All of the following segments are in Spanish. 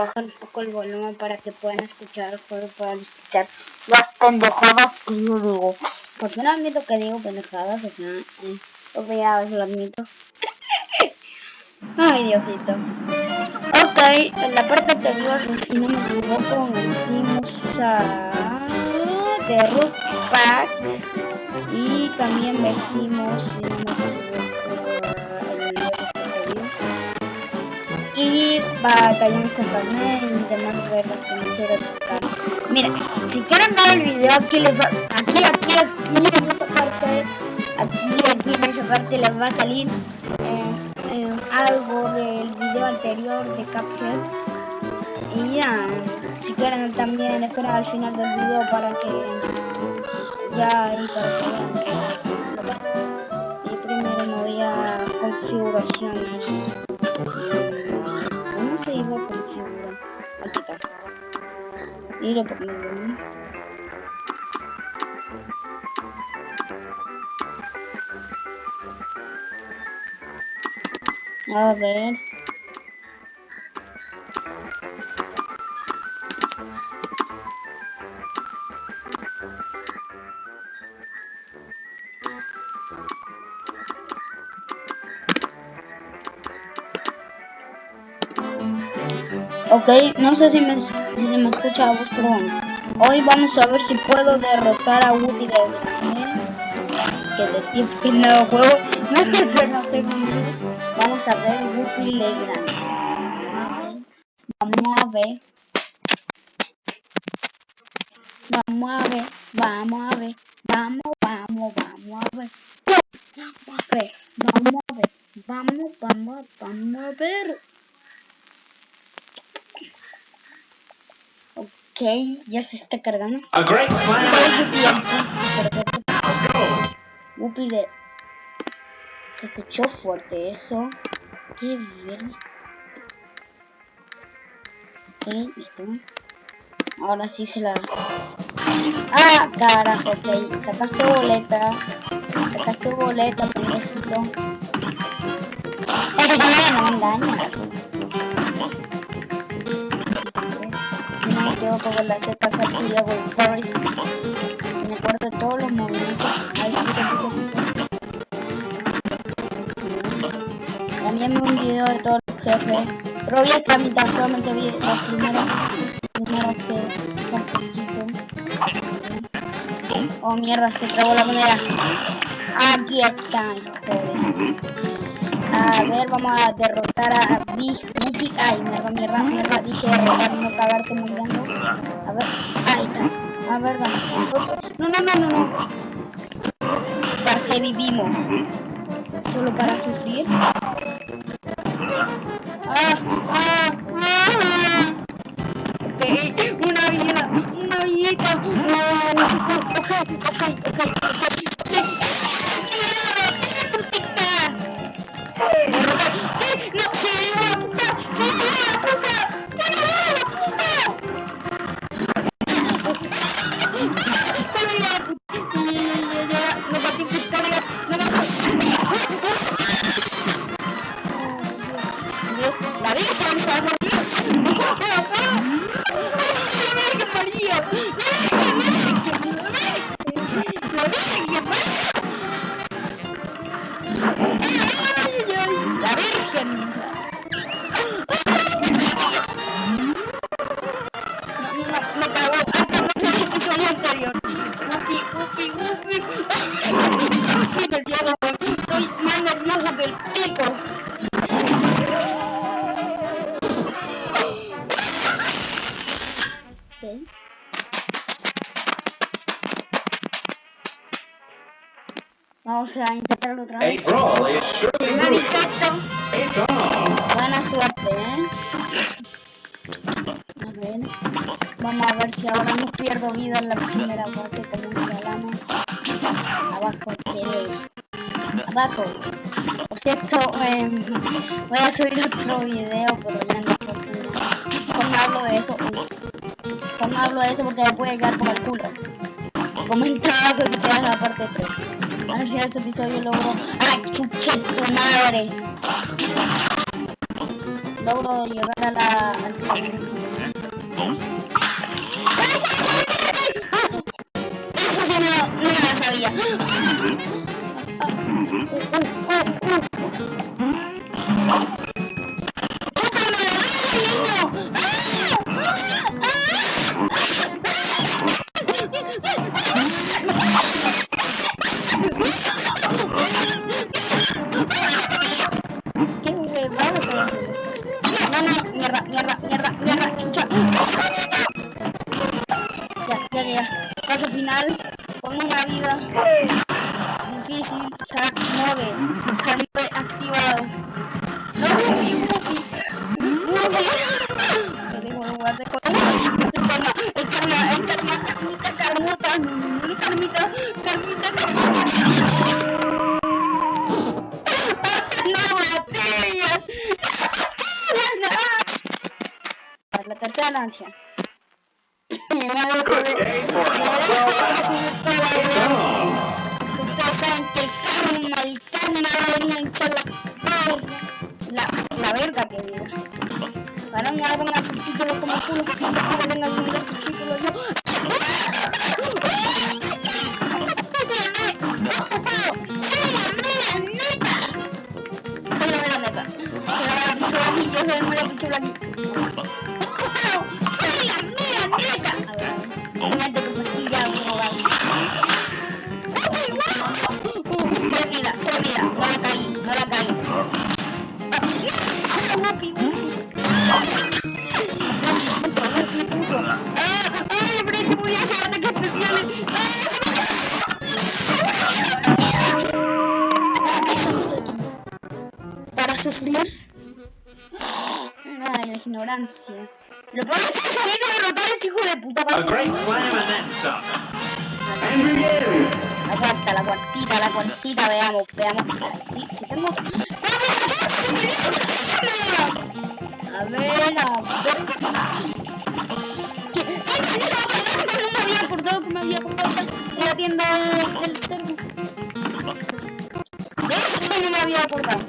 bajar un poco el volumen para que puedan escuchar juego, puedan escuchar las pendejadas que yo digo. Por fin admito que digo pendejadas, o sea, eh, ya lo admito. Ay, Diosito. Ok, en la parte anterior, si no me equivoco, vencimos a The Root Pack y también vencimos, no y batallamos con Carmen y demás reglas que no quiero explicar. Mira, si quieren ver el video aquí les va, aquí, aquí, aquí en esa parte, aquí, aquí en esa parte les va a salir eh, eh, algo del video anterior de Cuphead. Y ya, si quieren también esperar al final del video para que ya ahí para que. Y primero me voy a configuraciones Y lo ponemos. A ver. Ok, no sé si, me, si se me escucha la voz, Hoy vamos a ver si puedo derrotar a Whoopi de. Que de tiempo que no juego. No que se no tengo miedo. Vamos a ver Whoopi Legrand. Vamos a ver. Vamos a ver, vamos a ver, vamos, vamos, vamos a ver. Vamos a ver, vamos a ver, vamos, vamos, vamos a ver. Ok, ya se está cargando. A great plan. Whoopi de... Se escuchó fuerte eso. Qué bien. Ok, listo. Ahora sí se la... Ah, carajo, ok. Sacaste boleta. Sacaste boleta, pendejito. Pero no me engañas. Yo como la Z y hago el Forest. Me acuerdo de todos los movimientos. Ahí También un video de todos los jefes. Pero voy a tramitar, solamente vi las primeras, primeras que son. Oh mierda, se trabó la moneda. Aquí está, hijo. A ver, vamos a derrotar a Big Whoopi. Ay, mierda, mierda, mierda. Dije derrotar, no cagarte muriendo. A ver, ahí está. A ver, vamos. No, no, no, no, no. ¿Para qué vivimos? ¿Solo para sufrir? Vamos a ver si ahora no pierdo vida en la primera parte como se llama. abajo de abajo. Por cierto, em, voy a subir otro video, pero ya no Cuando hablo de eso, cuando hablo de eso porque me puede llegar por el culo. Comenta abajo que quieras la parte 3. A ver si en este episodio logro. ¡Ay, chuche tu madre! Logro llegar a la. al. Para la tercera lancia. Me va a Good day for Supuestamente el karma, el karma va a venir a hinchar la perra. La, la verga que diga. Ahora me más subtítulos como culo. No que tenga que subir los subtítulos Lo peor es que salir a derrotar a este hijo de puta. A great slam and then some. And begin. La cuartita, la cuartita, veamos, veamos. Sí, sí tengo. A ver, a ver. No me había acordado que me había comprado en la tienda del cerdo. De eso no me había acordado.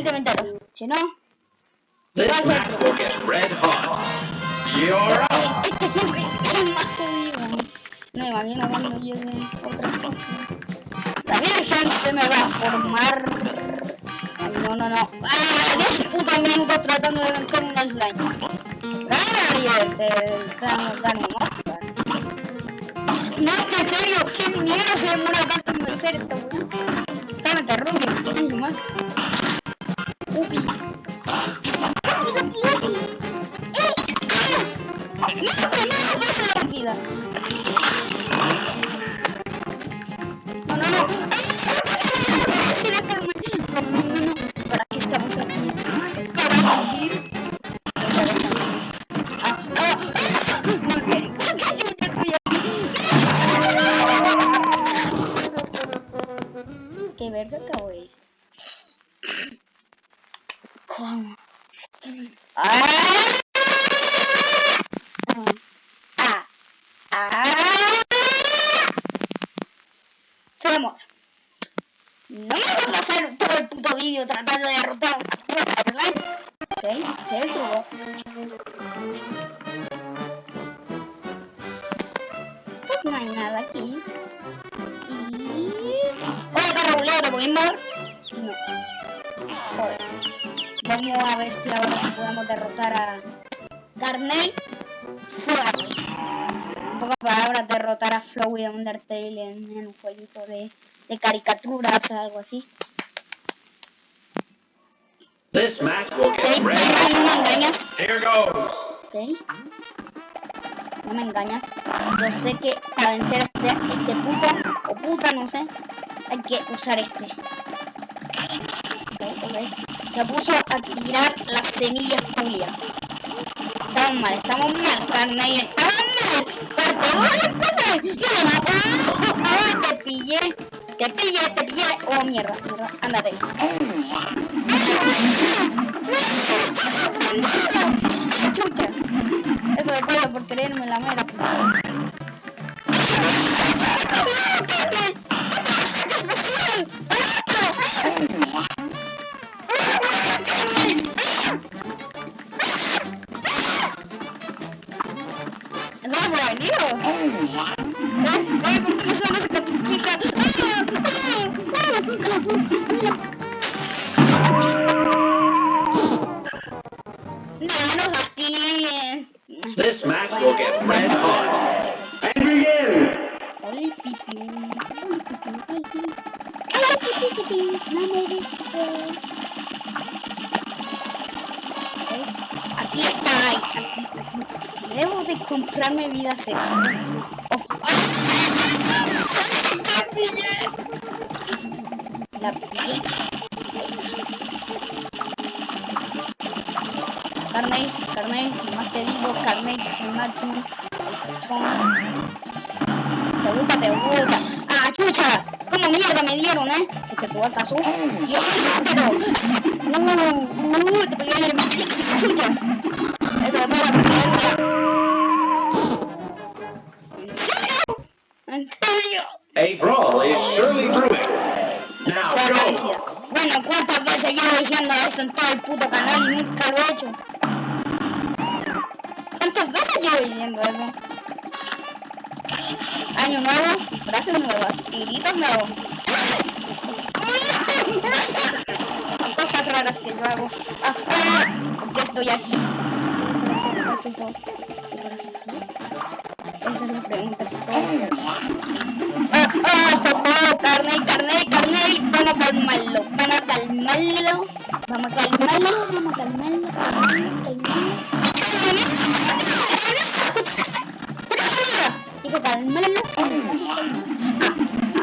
El comentario. Si no, This match will get red hot. You're up. este siempre es más jodido. No me imagino cuando llegue otras cosas. La Virgen se me va a formar. No, no, no. ¡Ah! 10 putos minutos tratando de vencer un slime. ¡Claro! Te dan dan un Oscar. No, en serio, ¿qué mierda se demora tanto en vencer esta weá? Solamente Rubik, y más. 자. ¿Pudimos? No. Joder. Vamos a ver si ahora podemos derrotar a. Flowey. En pocas palabras, derrotar a Flowey de Undertale en, en un jueguito de, de caricaturas o algo así. This match will get engañas. Here goes. Ok. No me engañas. Yo sé que para vencer a este, este puto, o puta, no sé, hay que usar este. Ok, ok. Se puso a tirar las semillas Julia. Estamos mal, estamos mal, Carney, estamos mal. Porque no cosas. No, no, no, no, te pillé. Te pillé, te pillé. Oh, mierda, mierda. Ándate. Chucha. Por creerme la. Aquí está, aquí, aquí. Debo de comprarme vida extra. Oh. ¡La pillé! Carney, Carney, más te digo, Carney, máximo. Te gusta, te gusta. ¡Ah, chucha! ¿Cómo mierda me dieron, eh? Es que tú acaso. ¡Dios, pero! ¡Uh! ¡Uh! Te pegué en el... ¡Chucha! Eso es para ¿En serio? ¿En serio? A brawl is surely brewing. Now go. Bueno, ¿cuántas veces llevo diciendo eso en todo el puto canal y nunca lo he hecho? ¿Cuántas veces llevo diciendo eso? Año nuevo, frases nuevas, tiritos nuevos. Cosas raras que yo hago. Ah, ah, ¿Por qué estoy aquí? Solo para hacer partes dos. ¿Y para sufrir? Esa es la pregunta que todos. ¡Ah, ah, jojo! ¡Carney, carney, carney! Vamos a calmarlo, vamos a calmarlo. Vamos a calmarlo, vamos a calmarlo, calmarlo. Dijo calmarlo. Ah,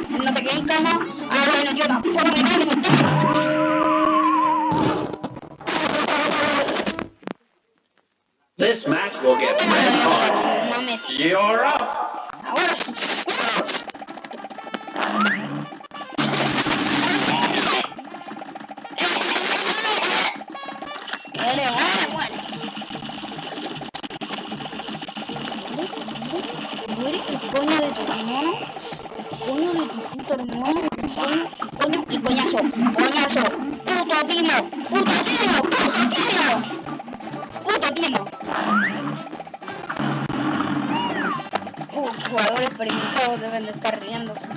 no te quedes cama. Ah, bueno, yo tampoco me quedo en el This match will get red hot. No mames. You're up. Jugadores experimentados deben de estar riéndose.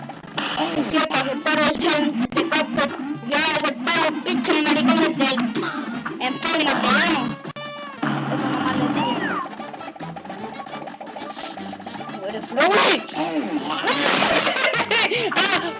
Por cierto, aceptaron el challenge de Cuphead. Ya aceptaron los pinches maricones del enfermo que vemos. Eso nomás les digo. Eres Flowey.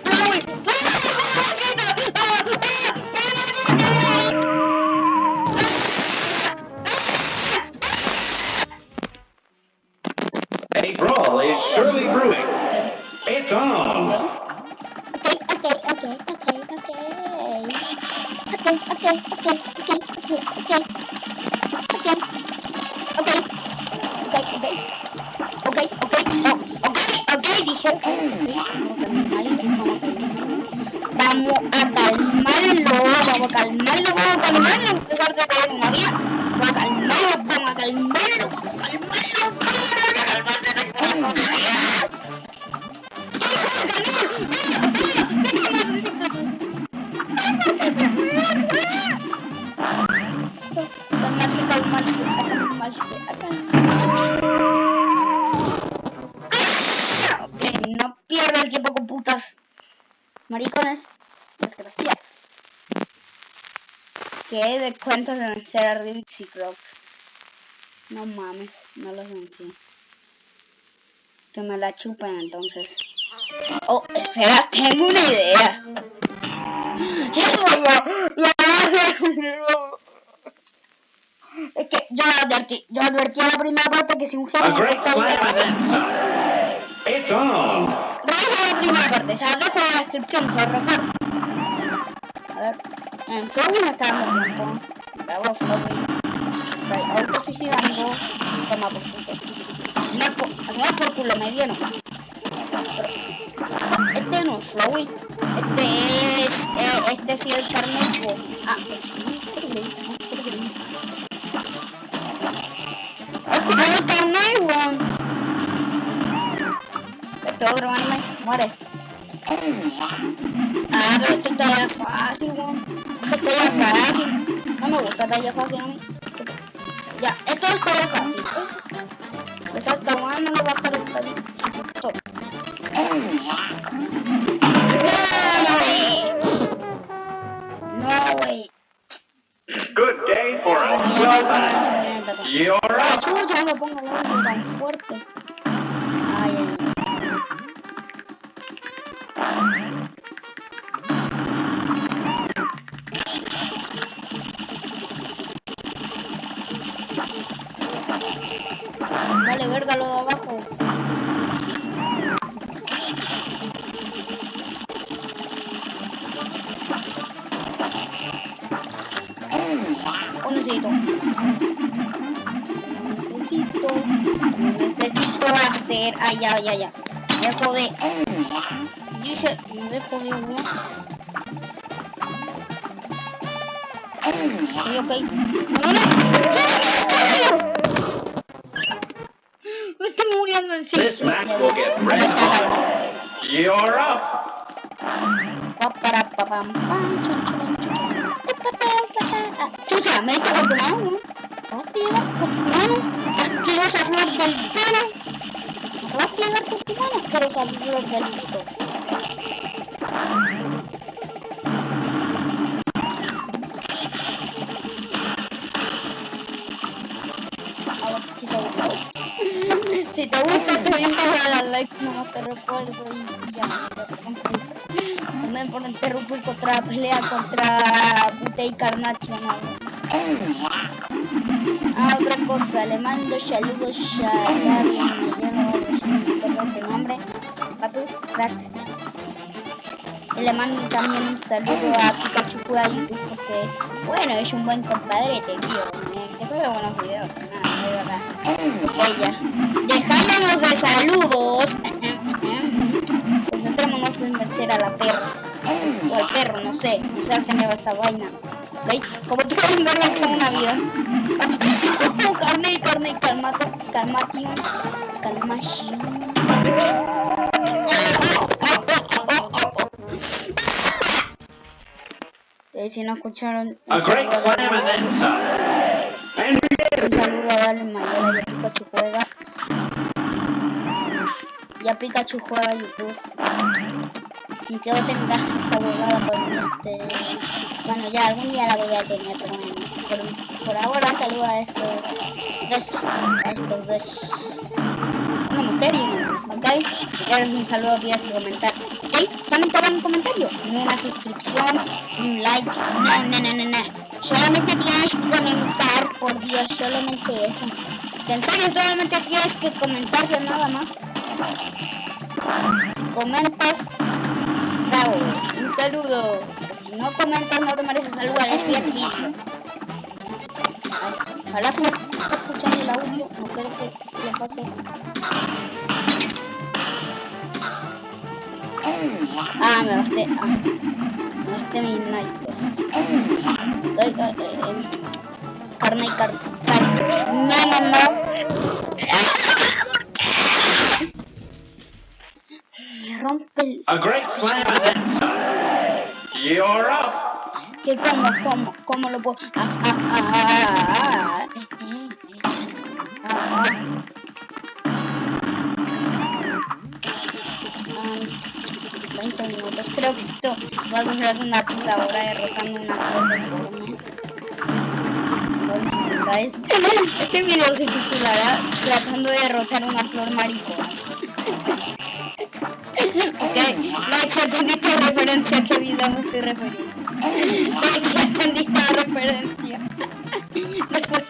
a Rubik's y Crocs? No mames, no los vencí. Que me la chupen entonces. Oh, espera, tengo una idea. Es que yo advertí, yo advertí a la primera parte que si un genio on. Vamos a la primera parte, o sea, dejo en la descripción, se recuerda. A ver, en acabamos tiempo. Right, por culo, me dieron. Este no es. Este es. Eh, este sí es el carnet. Ah, el carnet, weón. Este otro anime, muere. Ah, pero esto está fácil, weón. Esto está fácil. No me gusta ya fácil a mí. Ya, esto está ya fácil. Pues. Pues hasta weón no bajar el. Esto. No, wey. Good day for a well. Chucha, no me pongo tan fuerte. Vale, verga lo de abajo. Un necesito. Necesito. Necesito hacer. Ay, ya, ya, ya. Me dejo de. Dije, me. No, no. You're up. Chucha, me he hecho con tu mano, ¿no? ¿Vas a llevar con tu mano? Asquerosa flor del pelo. ¿Me vas a llevar con tu mano? Asquerosa flor del pelo. A ver si te gusta. Si te gusta, te vienes a dar like, no te recuerdo y ya. También por interrumpir contra pelea contra Pute y Carnacho, no. Ah, otra cosa, le mando saludos a Darwin, me llamo, perdón tu nombre, Papu, crack. Y le mando también un saludo a Pikachu Juega YouTube porque, bueno, es un buen compadrete, tío, eh, que sube buenos videos, nada, de verdad. Ya. Dejándonos de saludos, pues entrémonos en vencer a la perra. O al perro, no sé. No sé al género de esta vaina. ¿Veis? Como tú puedes ver, me queda una vida. Oh, carne, carne, calmate, calmation, calmation. Eh, si no escucharon, un saludo a slam and Darwin- then a Pikachu Juega. Y a YouTube. Ni que no tenga esa huevada por este... Bueno, ya algún día la voy a tener, pero. Por, ahora saludo a estos dos... A estos dos... Una mujer y un hombre, ¿ok? Un saludo tienes que comentar. ¿Ok? Solamente un comentario. Una suscripción, un like. No, no, no, no, no. Solamente tienes que comentar, por Dios, solamente eso. En serio, solamente tienes que comentar ya nada más. Si comentas, bravo, un saludo. Si no comentas, no te mereces saludar vídeo. Ay, Ojalá se me esté escuchando el audio, no quiero que le pase. Ah, me gasté, ah, me gasté mis naipes. Carne y carne. No, no. A great some. You're up. ¿Qué cómo, cómo, cómo lo puedo? Ah, ah, ah, ah, eh. Ah, ah. Ah, 20 minutos. Creo que esto va a durar una puta hora derrotando una bajando dificultades. Este video se titulará Tratando de derrotar una flor maricona. Ok, like referencia a qué video me estoy refiriendo. Referencia.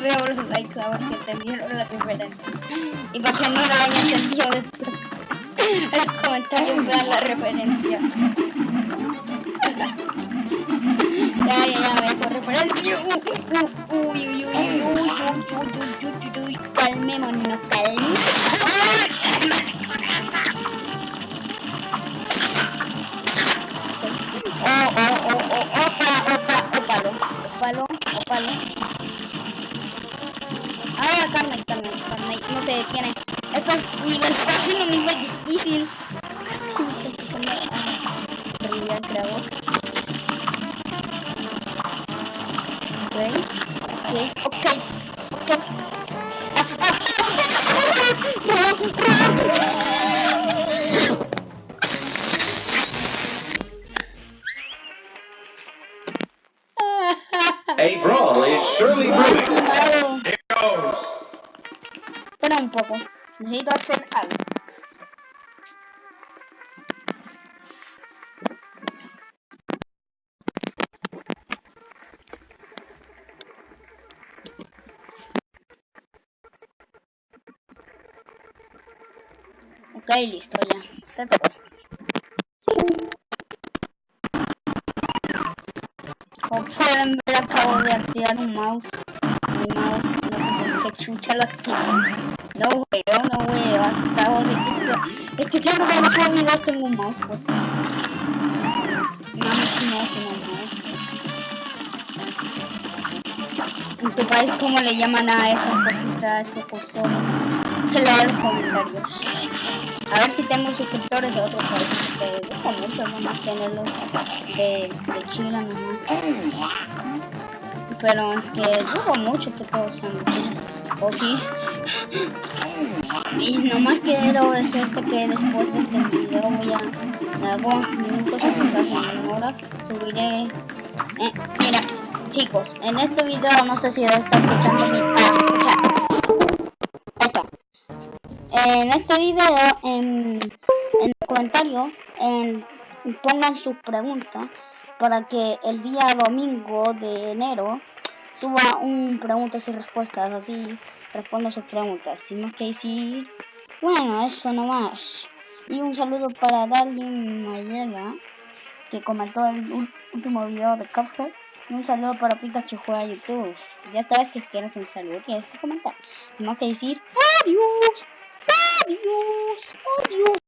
Veo los likes si entendieron la referencia. Y para que no la hayan entendido después, en los la referencia. Ya, ya, ya, me referencia. Uy, uy, uy, uy, uy, uy, uy, uy, uy, uy, calmémonos, calmémonos. Oh, 어. Como pueden ver, acabo de activar un mouse. Mi mouse, no sé por qué chucha lo activo. No veo, no veo. Acabo de. Es que siempre que hago videos tengo un mouse pues. No, no, mouse. En tu país, ¿cómo le llaman a esas cositas, a esos cursores? Que en los comentarios. A ver si tengo suscriptores de otros países, porque dudo mucho nomás tenerlos de, de Chile nomás. Pero es que dudo mucho que todos sean de. O sí. Y nomás quiero decirte que después de este video voy a, en algunos minutos o quizás en horas, subiré... Eh, mira, chicos, en este video no sé si está escuchando mi... Ah, En este video, en, en el comentario, en, pongan sus preguntas para que el día domingo de enero suba un preguntas y respuestas, así respondo sus preguntas, sin más que decir, bueno, eso nomás. Y un saludo para Darlene Mayela, que comentó el último video de Cuphead. Y un saludo para Pikachu juega YouTube. Ya sabes que si quieres un saludo tienes que comentar. Sin más que decir, adiós, adiós, adiós.